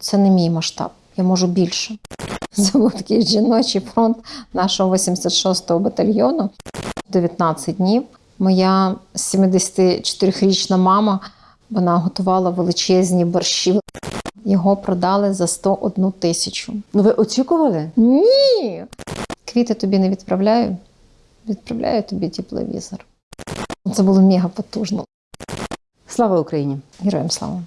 це не мій масштаб, я можу більше. Це був такий жіночий фронт нашого 86-го батальйону. 19 днів. Моя 74-річна мама вона готувала величезні борщі. Його продали за 101 тисячу. Ну ви очікували? Ні. Квіти тобі не відправляю, відправляю тобі тепловізор. Це було мега потужно. Слава Україні! Героям слава.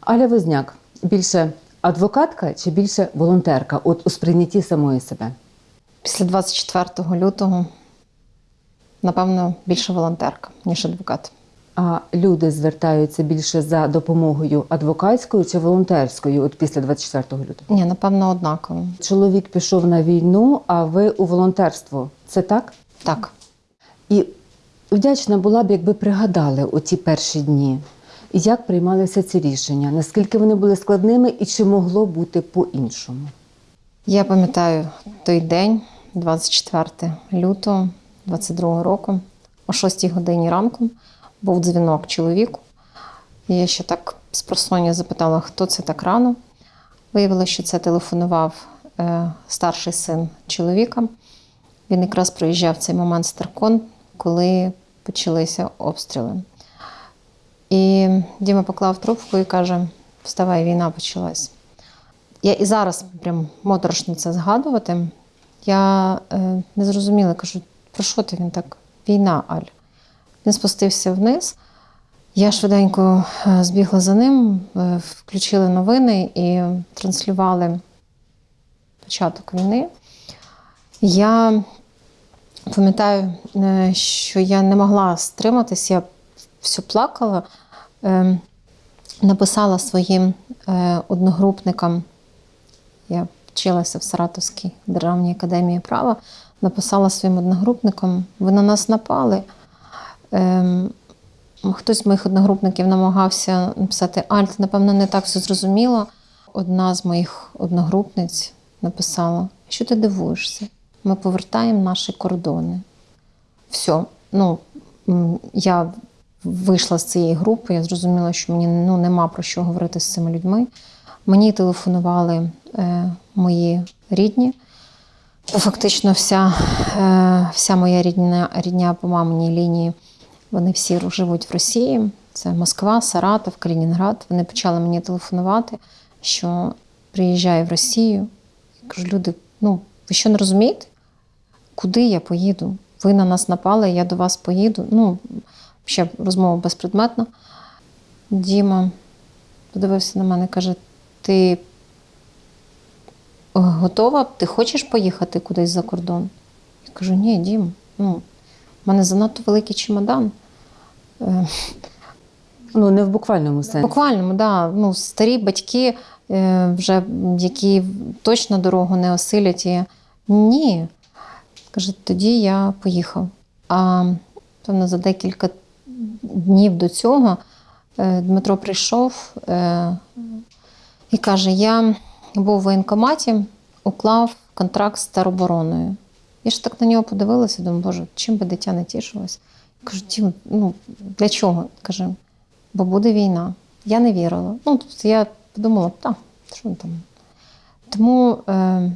Аля Возняк більше адвокатка чи більше волонтерка? От у сприйнятті самої себе? Після 24 лютого, напевно, більше волонтерка, ніж адвокат. А люди звертаються більше за допомогою адвокатською чи волонтерською от після 24 лютого? Ні, напевно, однаково. Чоловік пішов на війну, а ви у волонтерство. Це так? Так. І вдячна була б, якби пригадали оті перші дні. Як приймалися ці рішення? Наскільки вони були складними і чи могло бути по-іншому? Я пам'ятаю той день, 24 лютого 22 року, о 6 годині ранку був дзвінок чоловіку. Я ще так з просоння запитала, хто це так рано. Виявилося, що це телефонував е, старший син чоловіка. Він якраз проїжджав цей момент Старкон, коли почалися обстріли. І Діма поклав трубку і каже: Вставай, війна почалась. Я і зараз прям моторошно це згадувати. Я е, не зрозуміла, кажу, про що ти він так? Війна, Аль. Він спустився вниз. Я швиденько е, збігла за ним, е, включили новини і транслювали початок війни. Я пам'ятаю, е, що я не могла стриматись, я все плакала, Е, написала своїм е, одногрупникам, я вчилася в Саратовській державній академії права, написала своїм одногрупникам, ви на нас напали. Ем, Хтось з моїх одногрупників намагався написати Альт, напевно, не так все зрозуміло. Одна з моїх одногрупниць написала: що ти дивуєшся? Ми повертаємо наші кордони. Все, ну я вийшла з цієї групи, я зрозуміла, що мені ну, нема про що говорити з цими людьми. Мені телефонували е, мої рідні. Фактично, вся, е, вся моя рідня, рідня по маминій лінії, вони всі живуть в Росії. Це Москва, Саратов, Калінінград. Вони почали мені телефонувати, що приїжджаю в Росію. Я кажу, люди, ну ви що не розумієте? Куди я поїду? Ви на нас напали, я до вас поїду. Ну, ще розмова безпредметна. Діма подивився на мене і каже: ти готова? Ти хочеш поїхати кудись за кордон? Я кажу, ні, Дім, ну, в мене занадто великий чемодан. Е, Ну не в буквальному сенсі. Буквально, да. Ну, старі батьки, е, вже, які точно дорогу не осилять. І... Ні. Каже, тоді я поїхав. А певно, за декілька днів до цього е, Дмитро прийшов е, і каже: Я був в воєнкоматі, уклав контракт з теробороною. Я ж так на нього подивилася, думаю, боже, чим би дитя не тішилось. Я Кажу, Дім, ну для чого? Каже, бо буде війна. Я не вірила. Ну, тобто я подумала, так, що там. Тому е,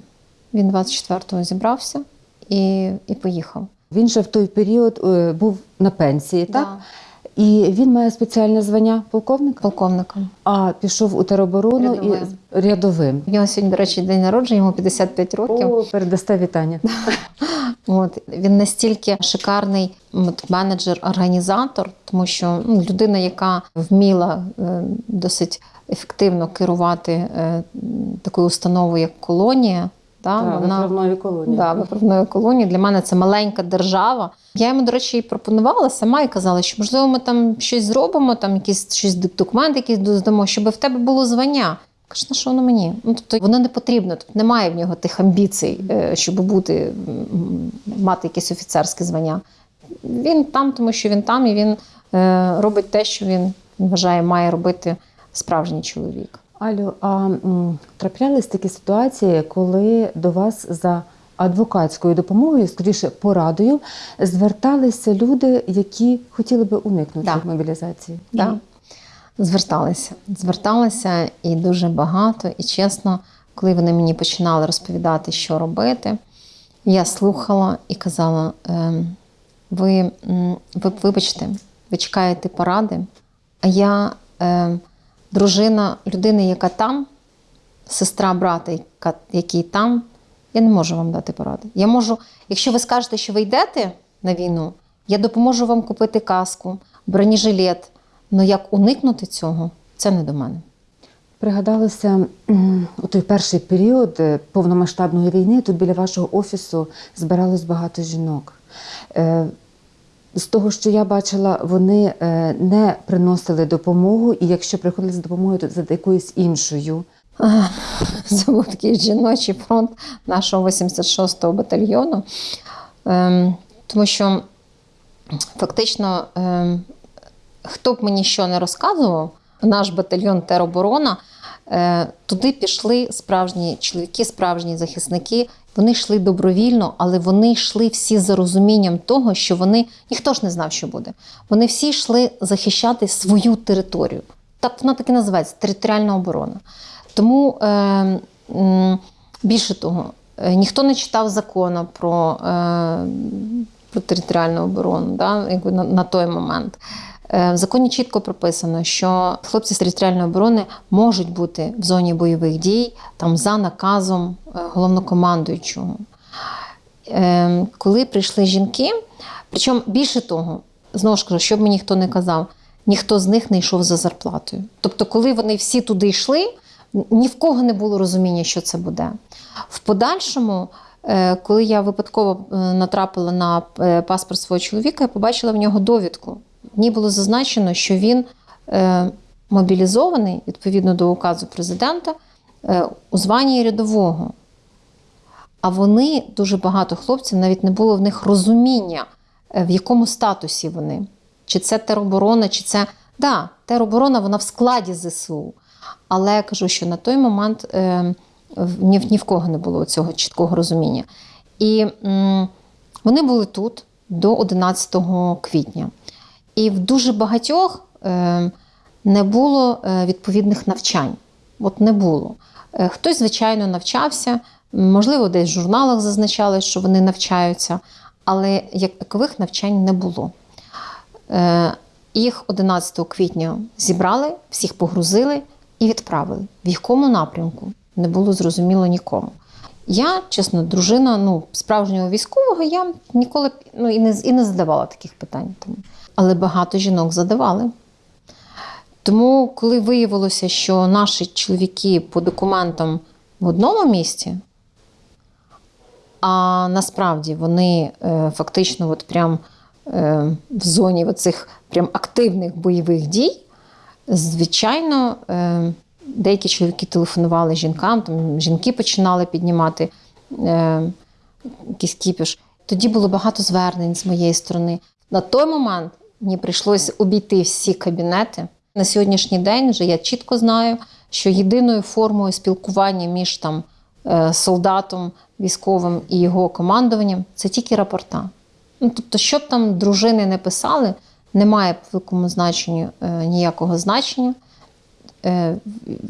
він 24-го зібрався і, і поїхав. Він же в той період е, був на пенсії, так? Да. І він має спеціальне звання полковника, Полковником. а пішов у тероборону і Рядовим. рядовим. У нього сьогодні, до речі, день народження, йому 55 років. О, передасте вітання. От він настільки шикарний менеджер-організатор, тому що ну, людина, яка вміла е, досить ефективно керувати е, такою установою, як колонія. Да, Так, вона виправної колонії. да, виправної колонії. Для мене це маленька держава. Я йому, до речі, і пропонувала сама і казала, що можливо ми там щось зробимо, там якісь щось документи, якісь додамо, щоб в тебе було звання. Каже, на що воно мені? Ну тобто воно не потрібно, тобто немає в нього тих амбіцій, е, щоб бути мати якесь офіцерське звання. Він там, тому що він там, і він е, робить те, що він вважає, має робити справжній чоловік. Алю, а траплялись такі ситуації, коли до вас за адвокатською допомогою, скоріше порадою, зверталися люди, які хотіли би уникнути Да. мобілізації? Да. Зверталися. Зверталися і дуже багато. І чесно, коли вони мені починали розповідати, що робити, я слухала і казала: ем, ви, ви вибачте, ви чекаєте поради, а я ем, дружина людини, яка там, сестра брата, яка, який там, я не можу вам дати поради. Я можу, якщо ви скажете, що ви йдете на війну, я допоможу вам купити каску, бронежилет. Але як уникнути цього, це не до мене. Пригадалося у той перший період е, повномасштабної війни. Тут біля вашого офісу збиралось багато жінок. З того, що я бачила, вони е, не приносили допомогу, і якщо приходили за допомогою, то за якоюсь іншою. Це був такий жіночий фронт нашого 86-го батальйону. Ем, Тому що фактично, ем, хто б мені що не розказував, наш батальйон тероборона, туди пішли справжні чоловіки, справжні захисники. Вони йшли добровільно, але вони йшли всі за розумінням того, що вони ніхто ж не знав, що буде. Вони всі йшли захищати свою територію. Так вона так і називається територіальна оборона. Тому е, більше того, е, ніхто не читав закону про, е, про територіальну оборону да, якби на, на той момент. Е, В законі чітко прописано, що хлопці з територіальної оборони можуть бути в зоні бойових дій там за наказом е, головнокомандуючого. Е, Коли прийшли жінки, причому більше того, знову ж кажу, щоб мені ніхто не казав, ніхто з них не йшов за зарплатою. Тобто, коли вони всі туди йшли, ні в кого не було розуміння, що це буде. В подальшому, коли я випадково натрапила на паспорт свого чоловіка, я побачила в нього довідку. Ній було зазначено, що він е, мобілізований відповідно до указу президента е, у званні рядового. А вони дуже багато хлопців, навіть не було в них розуміння, е, в якому статусі вони. Чи це тероборона, чи це. Да, тероборона вона в складі ЗСУ. Але я кажу, що на той момент е, ні, ні в кого не було цього чіткого розуміння. І м, вони були тут до 11 квітня. І в дуже багатьох е, не було е, відповідних навчань. От не було. Е, Хтось, звичайно, навчався, можливо, десь в журналах зазначали, що вони навчаються, але як такових навчань не було. Їх 11 квітня зібрали, всіх погрузили і відправили. В якому напрямку не було зрозуміло нікому. Я, чесно, дружина ну, справжнього військового, я ніколи ну, і, не, і не задавала таких питань. Тому. Але багато жінок задавали. Тому, коли виявилося, що наші чоловіки по документам в одному місці, а насправді вони е, фактично от прям е, в зоні оцих прям активних бойових дій, звичайно, е, деякі чоловіки телефонували жінкам, там жінки починали піднімати е, якийсь кіпіш. Тоді було багато звернень з моєї сторони. На той момент мені прийшлося обійти всі кабінети. На сьогоднішній день вже я чітко знаю, що єдиною формою спілкування між там е, солдатом військовим і його командуванням це тільки рапорта. Ну, тобто, що б там дружини не писали, немає по великому значенню е, ніякого значення. Е,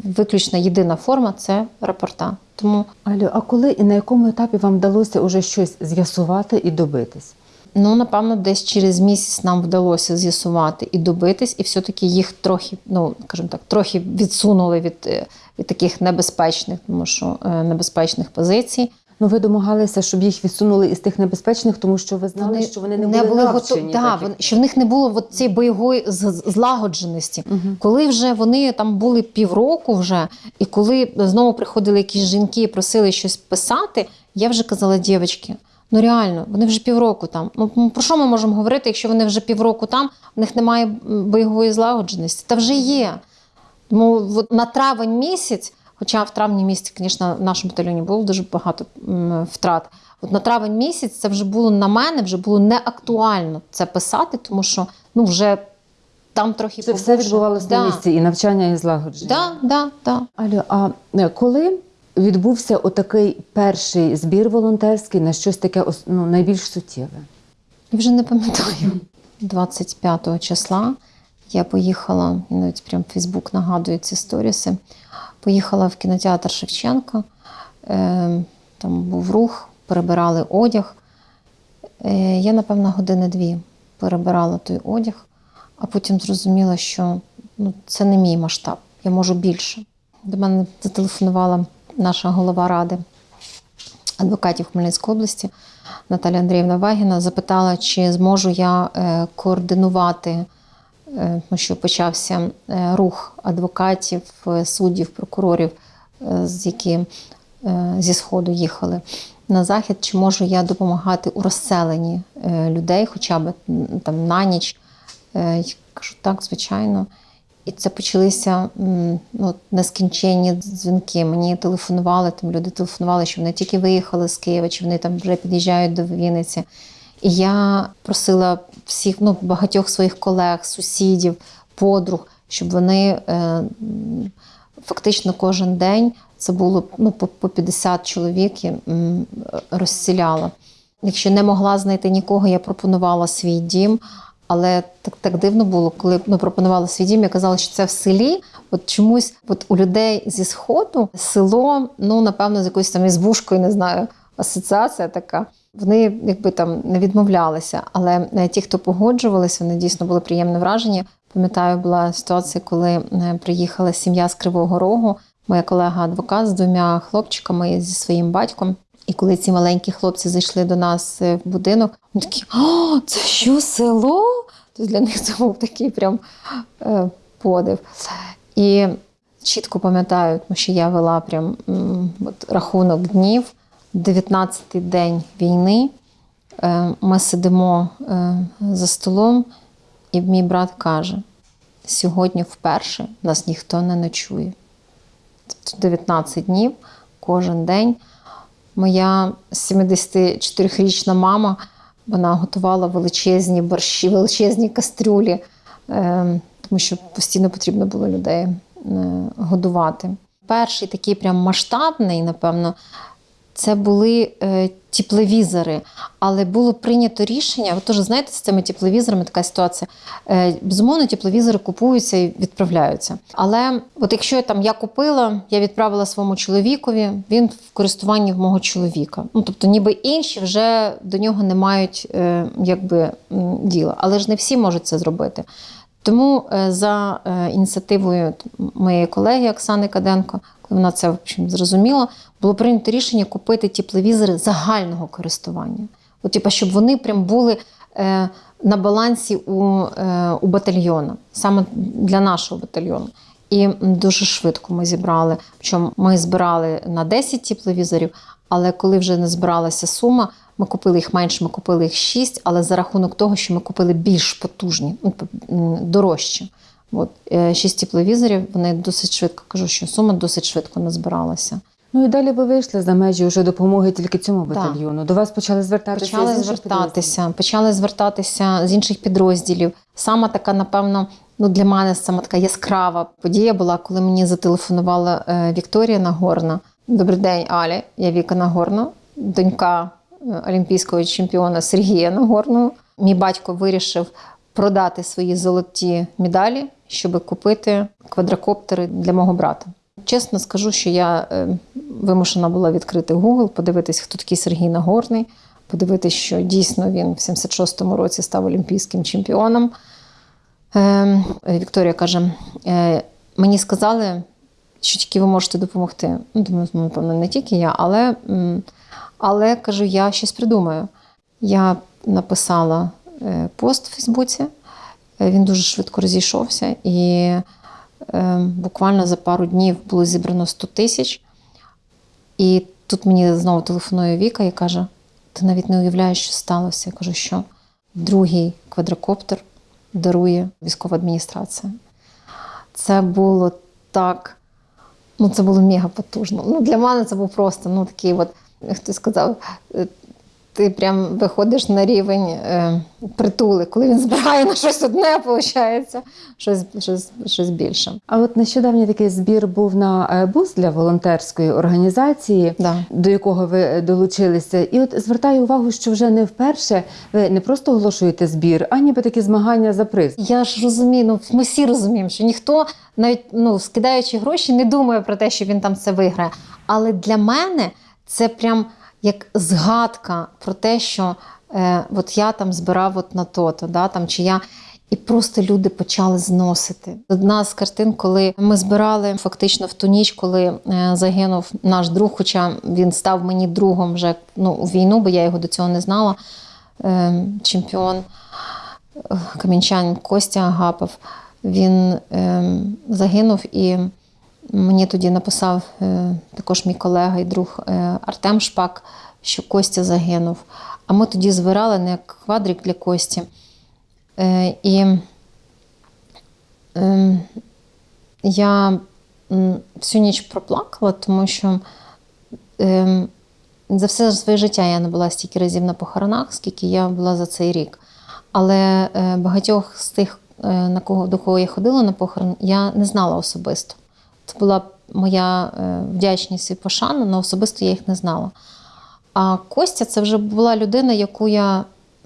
виключно єдина форма це рапорта. Тому Алю, а коли і на якому етапі вам вдалося уже щось з'ясувати і добитись? Ну, напевно, десь через місяць нам вдалося з'ясувати і добитись, і все-таки їх трохи, ну скажімо так, трохи відсунули від, е, від таких небезпечних, тому що е, небезпечних позицій. Ну, ви домагалися, щоб їх відсунули із тих небезпечних, тому що ви знали, що вони не, були, готові. Да, так, що в них не було от цієї бойової злагодженості. Мгм. Коли вже вони там були півроку вже, і коли знову приходили якісь жінки і просили щось писати, я вже казала, дівчатки, ну реально, вони вже півроку там. Ну про що ми можемо говорити, якщо вони вже півроку там, в них немає бойової злагодженості? Та вже є. Тому от на травень місяць, хоча в травні місяці, звісно, в нашому батальйоні було дуже багато втрат. От на травень місяць це вже було на мене, вже було не актуально це писати, тому що ну вже там трохи Це все відбувалося да. на місці, і навчання, і злагодження. Да, да, да. Алю, а е, коли відбувся отакий перший збір волонтерський на щось таке ну, найбільш суттєве? Я вже не пам'ятаю. 25 числа Я поїхала, навіть прям Фейсбук нагадує ці сторіси. Поїхала в кінотеатр Шевченка. Е, там був рух, перебирали одяг. Е, я, напевно, години-дві перебирала той одяг, а потім зрозуміла, що ну, це не мій масштаб, я можу більше. До мене зателефонувала наша голова ради адвокатів Хмельницької області Наталя Андріївна Вагіна, запитала, чи зможу я е, координувати, е, тому що почався е, рух адвокатів, суддів, прокурорів, які зі Сходу їхали на захід, чи можу я допомагати у розселенні людей, хоча б там на ніч. Я Кажу, так, звичайно. І це почалися ну, нескінченні дзвінки. Мені телефонували, там люди телефонували, що вони тільки виїхали з Києва, чи вони там вже під'їжджають до Вінниці. І я просила всіх, ну, багатьох своїх колег, сусідів, подруг, щоб вони е, фактично кожен день це було ну, по, по 50 чоловік я розсіляла. Якщо не могла знайти нікого, я пропонувала свій дім. Але так, так дивно було, коли ну, пропонувала свій дім, я казала, що це в селі. От чомусь от у людей зі сходу село, ну напевно, з якоюсь там ізбушкою, не знаю, асоціація така. Вони якби там не відмовлялися. Але е, ті, хто погоджувалися, вони дійсно були приємне враження. Пам'ятаю, була ситуація, коли е, приїхала сім'я з Кривого Рогу, моя колега-адвокат з двома хлопчиками зі своїм батьком. І коли ці маленькі хлопці зайшли до нас е, в будинок, вони такі: О, це що село? Тобто для них це був такий прям е, подив. І чітко пам'ятаю, тому що я вела прям от, рахунок днів, 19-й день війни. Е, ми сидимо е, за столом, і мій брат каже: сьогодні вперше нас ніхто не ночує. Тобто 19 днів кожен день. Моя 74-річна мама вона готувала величезні борщі, величезні кастрюлі, е, тому що постійно потрібно було людей е, годувати. Перший такий прям масштабний, напевно, це були е, тепловізори, але було прийнято рішення. Ви теж знаєте, з цими тепловізорами така ситуація. Безумовно, тепловізори купуються і відправляються. Але от якщо там я купила, я відправила своєму чоловікові, він в користуванні в мого чоловіка. Ну тобто, ніби інші вже до нього не мають е, якби діла. Але ж не всі можуть це зробити. Тому е, за е, ініціативою моєї колеги Оксани Каденко, коли вона це в общем, зрозуміла, було прийнято рішення купити тепловізори загального користування. От, типу, щоб вони прям були е, на балансі у, у батальйону, саме для нашого батальйону. І дуже швидко ми зібрали. Причому ми збирали на 10 тепловізорів, але коли вже не збиралася сума, ми купили їх менше, ми купили їх 6, але за рахунок того, що ми купили більш потужні, ну, дорожчі. От, 6 тепловізорів, вони досить швидко кажу, що сума досить швидко назбиралася. Ну і далі ви вийшли за межі вже допомоги тільки цьому Так. батальйону. До вас почали звертатися Почали з звертатися, почали звертатися з інших підрозділів. Саме така, напевно, ну для мене саме така яскрава подія була, коли мені зателефонувала е, Вікторія Нагорна. Добрий день, Алі. Я Віка Нагорна, донька е, олімпійського чемпіона Сергія Нагорного. Мій батько вирішив продати свої золоті медалі, щоб купити квадрокоптери для мого брата. Чесно скажу, що я е, вимушена була відкрити Google, подивитись, хто такий Сергій Нагорний, подивитись, що дійсно він в 76-му році став олімпійським чемпіоном. Е, Вікторія каже: е, мені сказали, що тільки ви можете допомогти. Ну, думаю, ну, напевно, не тільки я, але, але кажу, я щось придумаю. Я написала пост у Фейсбуці, він дуже швидко розійшовся, і буквально за пару днів було зібрано 100 тисяч. І тут мені знову телефонує Віка і каже: ти навіть не уявляєш, що сталося. Я кажу, що другий квадрокоптер дарує військова адміністрація. Це було так, ну це було мега потужно. Ну, для мене це був просто ну, такий, от, хтось сказав, е, ти прям виходиш на рівень е, притули, коли він збирає на щось одне, виходить, щось, щось, щось більше. А от нещодавній такий збір був на е, бус для волонтерської організації, Да. до якого ви долучилися. І от звертаю увагу, що вже не вперше ви не просто оголошуєте збір, а ніби такі змагання за приз. Я ж розумію, ну ми всі розуміємо, що ніхто навіть ну, скидаючи гроші, не думає про те, що він там це виграє. Але для мене це прям як згадка про те, що е, от я там збирав от на то-то, да, там, чи я. І просто люди почали зносити. Одна з картин, коли ми збирали фактично в ту ніч, коли е, загинув наш друг, хоча він став мені другом вже ну, у війну, бо я його до цього не знала. Е, чемпіон е, камінчанин Костя Агапов. Він загинув і мені тоді написав е, також мій колега і друг е, Артем Шпак, що Костя загинув. А ми тоді збирали на квадрик для Кості. Е, і е, я всю ніч проплакала, тому що е, за все своє життя я не була стільки разів на похоронах, скільки я була за цей рік. Але багатьох з тих, на кого, до кого я ходила на похорон, я не знала особисто. Це була моя е, вдячність і пошана, але особисто я їх не знала. А Костя це вже була людина, яку я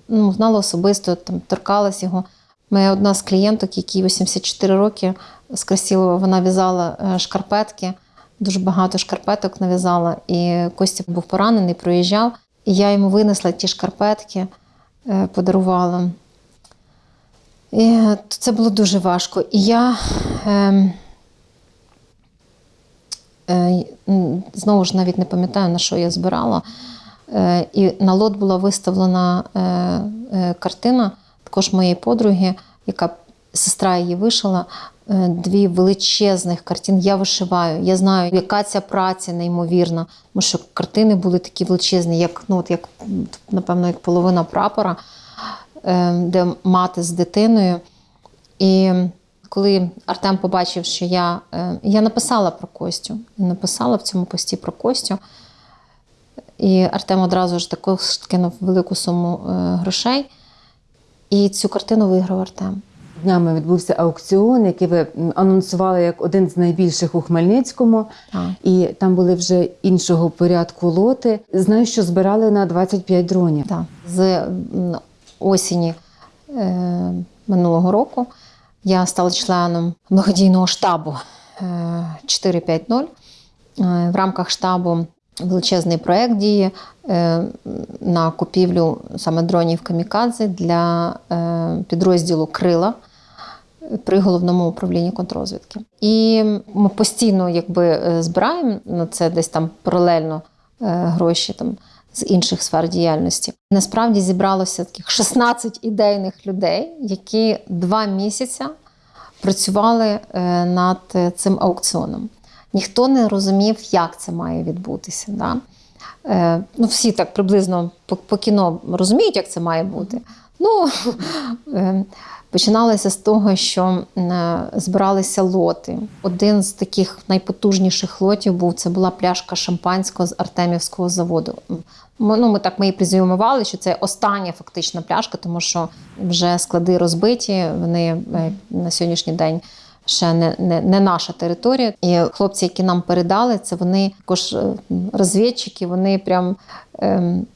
ну, знала особисто, там, торкалась його. Моя одна з клієнток, якій 84 роки з Красілова, вона в'язала е, шкарпетки, дуже багато шкарпеток нав'язала. І Костя був поранений, проїжджав. І я йому винесла ті шкарпетки, е, подарувала. І це було дуже важко. І я е, е, м, знову ж навіть не пам'ятаю, на що я збирала. Е, і на лот була виставлена е, е, картина також моєї подруги, яка сестра її вишила. е, Дві величезних картин. Я вишиваю. Я знаю, яка ця праця неймовірна. Тому що картини були такі величезні, як, ну, от як напевно, як половина прапора, е, де мати з дитиною. І коли Артем побачив, що я, е, я написала про Костю, я написала в цьому пості про Костю. І Артем одразу ж також кинув велику суму е, грошей. І цю картину виграв Артем. Днями відбувся аукціон, який ви анонсували як один з найбільших у Хмельницькому. Так. І там були вже іншого порядку лоти. Знаю, що збирали на 25 дронів. Да. З осені е, минулого року я стала членом благодійного штабу е, 450. Е, в рамках штабу величезний проєкт діє е, на купівлю саме дронів камікадзе для е, підрозділу Крила при головному управлінні контррозвідки. І ми постійно якби, е, збираємо на це десь там паралельно е, гроші там, з інших сфер діяльності. Насправді зібралося таких 16 ідейних людей, які два місяці працювали е, над е, цим аукціоном. Ніхто не розумів, як це має відбутися. Да? Е, ну, всі так приблизно по, по кіно розуміють, як це має бути. Ну, починалося з того, що е, збиралися лоти. Один з таких найпотужніших лотів був це була пляшка шампанського з Артемівського заводу. Ми, ну, ми так ми її призюмували, що це остання фактично пляшка, тому що вже склади розбиті. Вони е, на сьогоднішній день ще не, не, не наша територія. І хлопці, які нам передали, це вони також е, розвідчики, вони прям ем,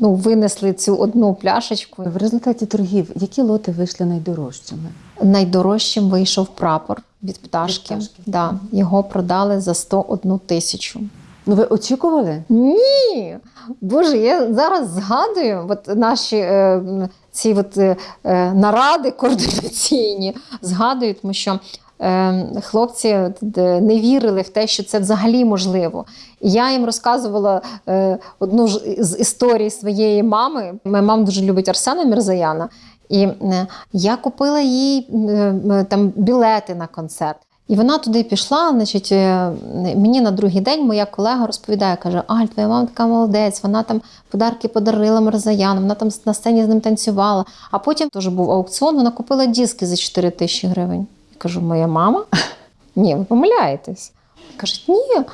ну, винесли цю одну пляшечку. В результаті торгів які лоти вийшли найдорожчими? Найдорожчим вийшов прапор від пташки. Від пташки. Да, його продали за 101 тисячу. Ну ви очікували? Ні, Боже, я зараз згадую от наші е, ці от, е, е, наради координаційні. Згадую, тому що хлопці не вірили в те, що це взагалі можливо. І я їм розказувала е, одну з історій своєї мами. Моя мама дуже любить Арсена Мірзаяна. І е, я купила їй е, е, там білети на концерт. І вона туди пішла. Значить, е, мені на другий день моя колега розповідає, каже: Аль, твоя мама така молодець, вона там подарки подарила Марзаяну, вона там на сцені з ним танцювала. А потім теж був аукціон, вона купила диски за 4 тисячі гривень. Кажу, моя мама? Ні, ви помиляєтесь. Кажуть, ні,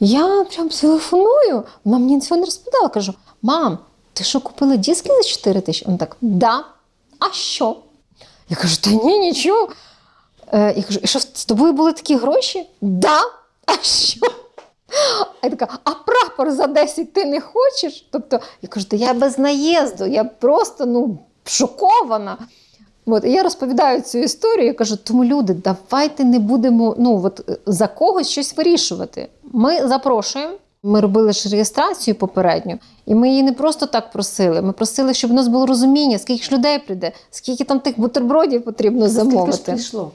я прям телефоную. Вона мені цього не розповідала. Кажу, мам, ти що, купила диски за 4 тисячі? Він так, да. А що? Я кажу, та ні, нічого. Е, я кажу, і що з тобою були такі гроші? Да. А що? А я така, а прапор за 10 ти не хочеш? Тобто, я кажу, та я без наїзду, я просто ну, шокована. От, і я розповідаю цю історію, я кажу, тому люди, давайте не будемо ну, от, е, за когось щось вирішувати. Ми запрошуємо. Ми робили ж реєстрацію попередню, і ми її не просто так просили. Ми просили, щоб у нас було розуміння, скільки ж людей прийде, скільки там тих бутербродів потрібно Скільки ж замовити. прийшло?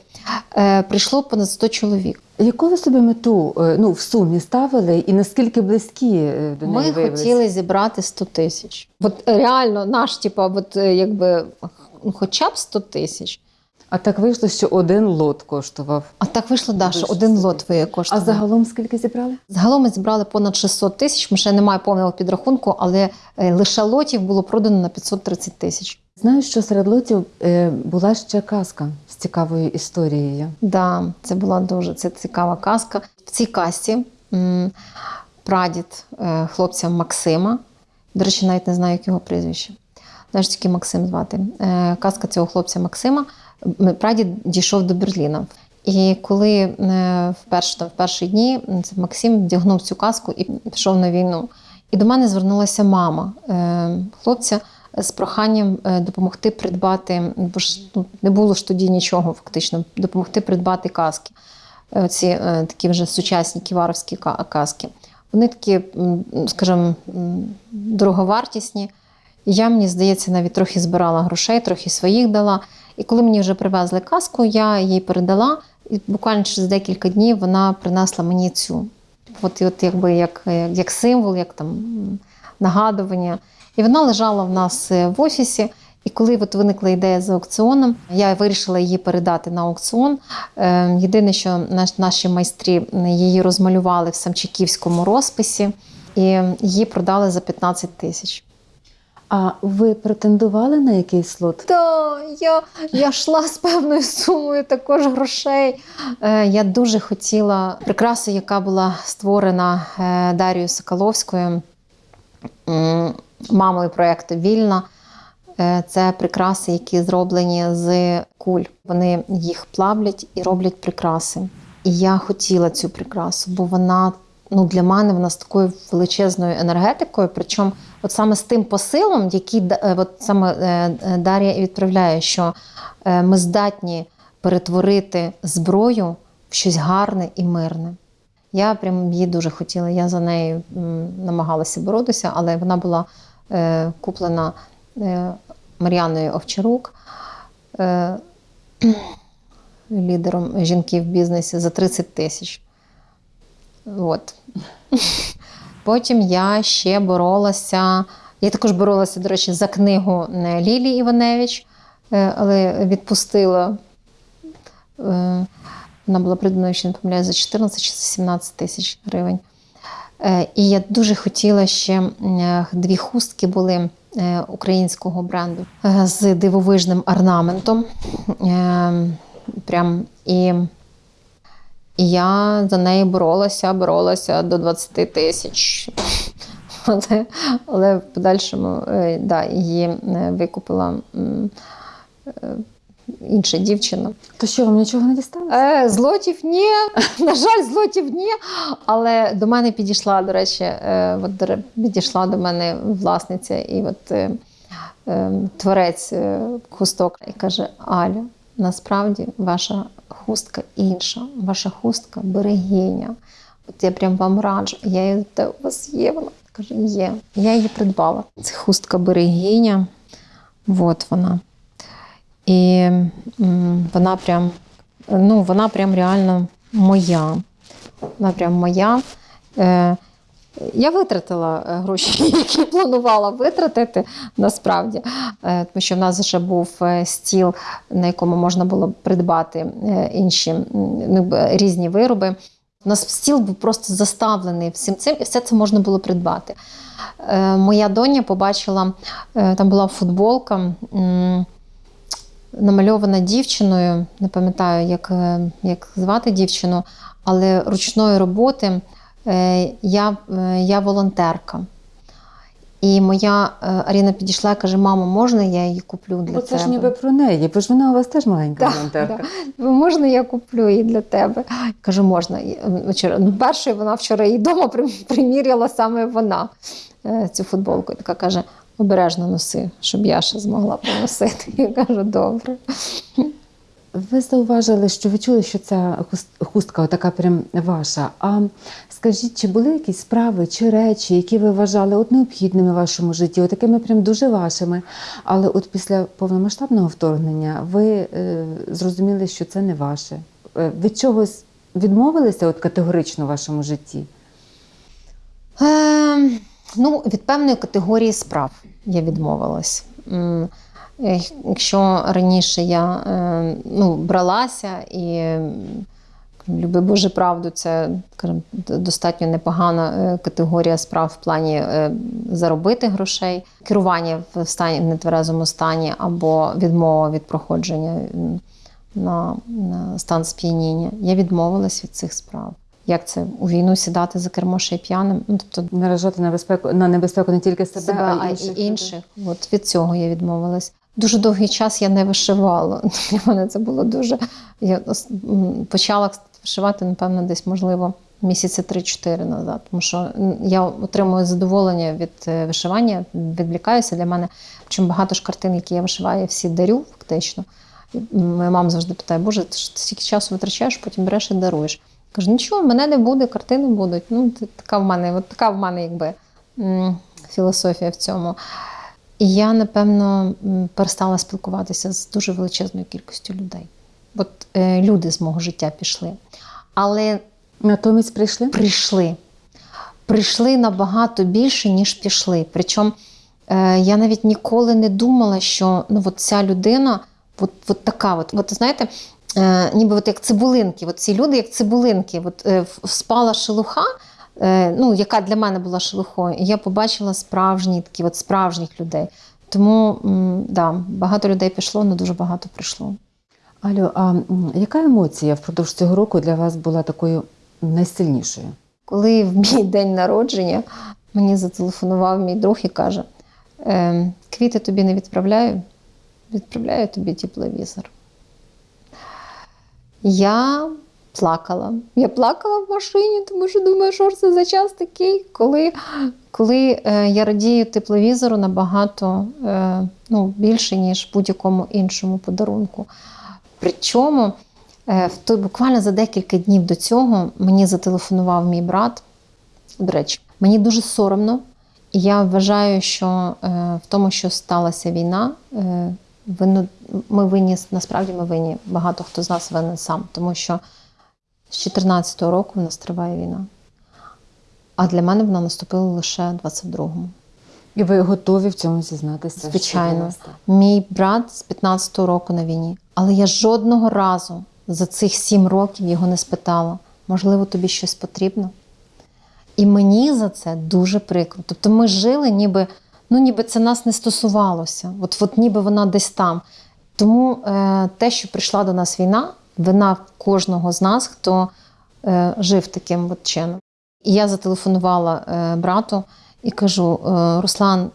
Е, прийшло понад 100 чоловік. Яку ви собі мету е, ну, в сумі ставили і наскільки близькі е, до неї Ми виявилися? хотіли зібрати 100 тисяч. От реально наш, типа, от якби ну, хоча б 100 тисяч. А так вийшло, що один лот коштував. А так вийшло, да, що один собі. лот виє А загалом скільки зібрали? Загалом ми зібрали понад 600 тисяч. Ми ще немає повного підрахунку, але е, лише лотів було продано на 530 тисяч. Знаю, що серед лотів е, була ще казка з цікавою історією. Да, це була дуже це цікава казка. В цій казці прадід е, хлопця Максима. До речі, навіть не знаю, як його прізвище. Знаєш, тільки Максим звати. Е, казка цього хлопця Максима. Прадід дійшов до Берліна. І коли е, в, перші, там, в перші дні Максим вдягнув цю казку і пішов на війну. І до мене звернулася мама е, хлопця з проханням допомогти придбати, бо ж ну, не було ж тоді нічого фактично, допомогти придбати каски. Ці е, такі вже сучасні ківаровські ка- каски. Вони такі, скажімо, дороговартісні. Я, мені здається, навіть трохи збирала грошей, трохи своїх дала. І коли мені вже привезли каску, я їй передала, і буквально через декілька днів вона принесла мені цю. От, от якби як, як, як символ, як там нагадування. І вона лежала в нас е, в офісі. І коли от виникла ідея з аукціоном, я вирішила її передати на аукціон. Е, Єдине, що наші майстрі її розмалювали в самчиківському розписі, і її продали за 15 тисяч. А ви претендували на якийсь лот? Та я, я йшла з певною сумою також грошей. Е, я дуже хотіла прикрасу, яка була створена е, Дарією Соколовською, мамою проєкту Вільна. Е, Це прикраси, які зроблені з куль. Вони їх плавлять і роблять прикраси. І я хотіла цю прикрасу, бо вона ну, для мене вона з такою величезною енергетикою. Причому, от саме з тим посилом, який е, от саме е, е, Дар'я відправляє, що ми здатні перетворити зброю в щось гарне і мирне. Я прям її дуже хотіла. Я за нею намагалася боротися, але вона була куплена Мар'яною Овчарук, лідером жінки в бізнесі за 30 тисяч. От. Потім я ще боролася. Я також боролася, до речі, за книгу Лілії Іваневич, е, але відпустила. Е, Вона була придбана, якщо не помиляю, за 14 чи за 17 тисяч гривень. Е, І я дуже хотіла ще дві хустки були українського бренду з дивовижним орнаментом. Е, Прям і, і я за неї боролася, боролася до 20 тисяч. Але, але в подальшому е, да, її е, викупила е, інша дівчина. То що, вам нічого не дісталося? Е, злотів ні. На жаль, злотів ні. Але до мене підійшла, до речі, е, от, підійшла до мене власниця і от, е, творець е, хусток і каже: Аля, насправді ваша хустка інша, ваша хустка берегиня. От я прям вам раджу. Я її «Та у вас є. Вона каже, є. Я її придбала. Це хустка берегиня. От вона. І вона прям, ну, вона прям реально моя. Вона прям моя. Е, я витратила е, гроші, які планувала витратити насправді, Е, тому що в нас вже був е, стіл, на якому можна було придбати інші ну, різні вироби. У нас стіл був просто заставлений всім цим, і все це можна було придбати. Моя доня побачила, там була футболка. намальована дівчиною, не пам'ятаю, як, як звати дівчину, але ручної роботи я, е, я волонтерка. І моя е, Аріна підійшла і каже: мамо, можна я її куплю для Бо це тебе? ж ніби про неї, бо ж вона у вас теж маленька Так, волонтерка. Ви можна, я куплю її для тебе? Кажу, можна. Ну, першою вона вчора її вдома приміряла саме вона е, цю футболку. І така каже: обережно носи, щоб я ще змогла поносити. Я кажу, добре. Ви зауважили, що ви чули, що ця хустка така прям ваша. А скажіть, чи були якісь справи чи речі, які ви вважали от необхідними в вашому житті, от такими прям дуже вашими. Але от після повномасштабного вторгнення ви е, зрозуміли, що це не ваше. Е, від чогось відмовилися от категорично в вашому житті? Е, ну, від певної категорії справ я відмовилась. Е, Якщо раніше я е, ну, бралася і люби Боже правду, це скажімо, достатньо непогана е, категорія справ в плані заробити грошей, керування в стані в нетверезому стані або відмова від проходження на, на стан сп'яніння. Я відмовилась від цих справ. Як це у війну сідати за кермо ще й п'яним? Ну, тобто Наражати на безпеку на небезпеку не тільки себе, себе, а й інших. інших. От від цього я відмовилась. Дуже довгий час я не вишивала. Для мене це було дуже. Я почала вишивати, напевно, десь, можливо, місяці 3-4 назад. Тому що я отримую задоволення від е, вишивання, відвлікаюся. Для мене чим багато ж картин, які я вишиваю, я всі дарю фактично. Моя мама завжди питає: Боже, ти ж стільки часу витрачаєш, потім береш і даруєш. Кажу, нічого, мене не буде, картини будуть. Ну, така в мене, от така в мене, якби філософія в цьому. І я, напевно, перестала спілкуватися з дуже величезною кількістю людей. От е, люди з мого життя пішли. Але Натомість прийшли? прийшли. Прийшли набагато більше, ніж пішли. Причому е, я навіть ніколи не думала, що ну, от ця людина от, от така. От, от знаєте, е, ніби от як цибулинки. От ці люди, як цибулинки. От, е, в- спала шелуха, ну, яка для мене була шелухою, і я побачила справжні такі, от справжніх людей. Тому да, багато людей пішло, але дуже багато прийшло. Алло, а яка емоція впродовж цього року для вас була такою найсильнішою? Коли в мій день народження мені зателефонував мій друг і каже: «Ем, квіти тобі не відправляю, відправляю тобі тепловізор. Я плакала. Я плакала в машині, тому що думаю, що це за час такий, коли, коли е, я радію тепловізору набагато е, ну, більше, ніж будь-якому іншому подарунку. Причому е, в той, буквально за декілька днів до цього мені зателефонував мій брат. До речі, мені дуже соромно, і я вважаю, що е, в тому, що сталася війна, е, ми винні, насправді ми винні. Багато хто з нас винен сам, тому що з 2014 року в нас триває війна. А для мене вона наступила лише 22-му. І ви готові в цьому зізнатися? Звичайно. Мій брат з 15-го року на війні. Але я жодного разу за цих сім років його не спитала, можливо, тобі щось потрібно. І мені за це дуже прикро. Тобто ми жили, ніби, ну, ніби це нас не стосувалося. От, от ніби вона десь там. Тому е, те, що прийшла до нас війна, вина кожного з нас, хто е, жив таким от чином. І я зателефонувала е, брату і кажу: е, Руслан,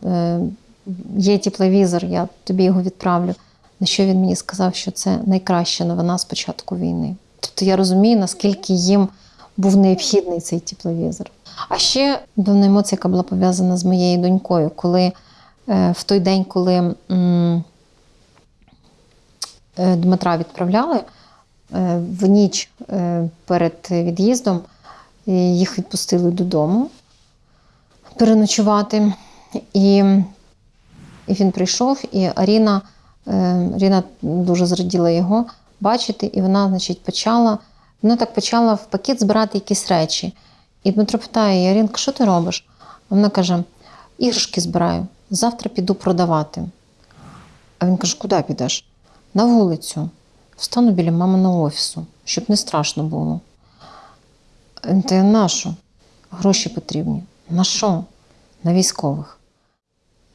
є тепловізор, я тобі його відправлю. На що він мені сказав, що це найкраща новина з початку війни. Тобто я розумію, наскільки їм був необхідний цей тепловізор. А ще певна емоція, яка була пов'язана з моєю донькою, коли в той день, коли Дмитра відправляли в ніч е, перед від'їздом, е, їх відпустили додому переночувати. І, він прийшов, і Аріна, е, Аріна дуже зраділа його бачити, і вона, значить, почала. Вона так почала в пакет збирати якісь речі. І Дмитро питає: Арінка, що ти робиш? Вона каже: іграшки збираю, завтра піду продавати. А він каже: куди підеш? На вулицю. Встану біля маминого офісу, щоб не страшно було. Та на що? Гроші потрібні. На що? На військових.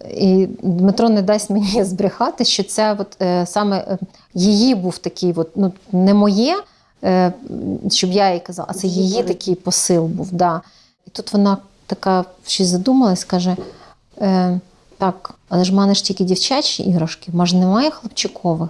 І Дмитро не дасть мені збрехати, що це от, е, саме е, її був такий, от, ну, не моє, е, щоб я їй казала, а це її такий посил був. Да. І тут вона така щось задумалась, каже: е, так, але ж в мене ж тільки дівчачі іграшки, може немає хлопчикових.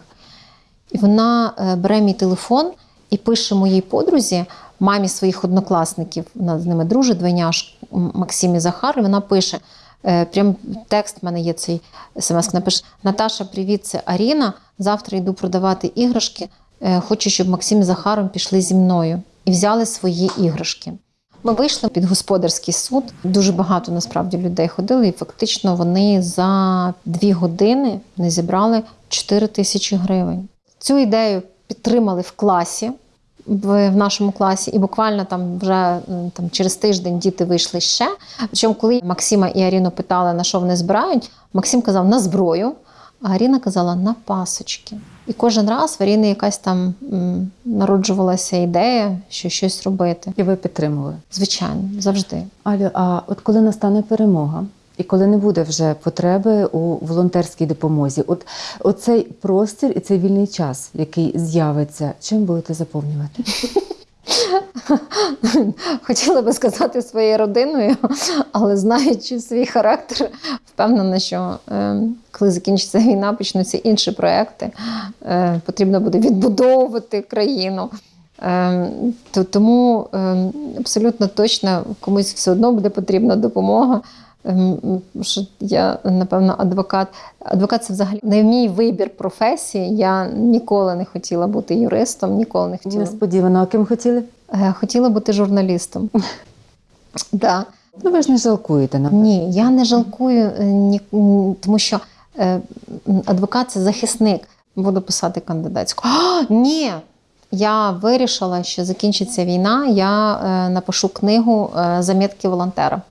І вона е, бере мій телефон і пише моїй подрузі, мамі своїх однокласників, вона з ними дружить, двойняш М- Максим і Захар, і вона пише. е, Прям текст в мене є цей смс. Напише: Наташа, привіт, це Аріна. Завтра йду продавати іграшки. Е, Хочу, щоб Максим з Захаром пішли зі мною і взяли свої іграшки. Ми вийшли під господарський суд. Дуже багато насправді людей ходили, і фактично вони за дві години не зібрали 4 тисячі гривень. Цю ідею підтримали в класі. В, нашому класі, і буквально там вже там через тиждень діти вийшли ще. Причому, коли Максима і Аріну питали, на що вони збирають, Максим казав на зброю, а Аріна казала на пасочки. І кожен раз в Аріни якась там м, народжувалася ідея, що щось робити. І ви підтримували. Звичайно, завжди. Алю, а от коли настане перемога, і коли не буде вже потреби у волонтерській допомозі, от оцей простір і цей вільний час, який з'явиться, чим будете заповнювати? Хотіла би сказати своєю родиною, але знаючи свій характер, впевнена, що е, коли закінчиться війна, почнуться інші проекти. Е, потрібно буде відбудовувати країну. Е, то, тому е, абсолютно точно комусь все одно буде потрібна допомога. Ем, Що я, напевно, адвокат. Адвокат це взагалі не мій вибір професії. Я ніколи не хотіла бути юристом, ніколи не хотіла. Несподівано, а ким хотіли? Е, Хотіла бути журналістом. Да. Ну ви ж не жалкуєте на Ні, я не жалкую, е, ні, тому що е, адвокат це захисник. Буду писати кандидатську. А, ні! Я вирішила, що закінчиться війна, я напишу книгу Замітки волонтера.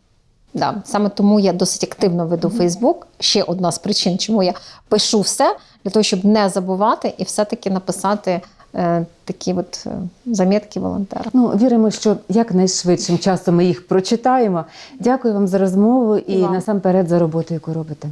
Да, саме тому я досить активно веду Фейсбук. Ще одна з причин, чому я пишу все, для того, щоб не забувати і все-таки написати е, такі от е, замітки волонтера. Ну, віримо, що якнайшвидшим часом ми їх прочитаємо. Дякую вам за розмову і І насамперед за роботу, яку робите.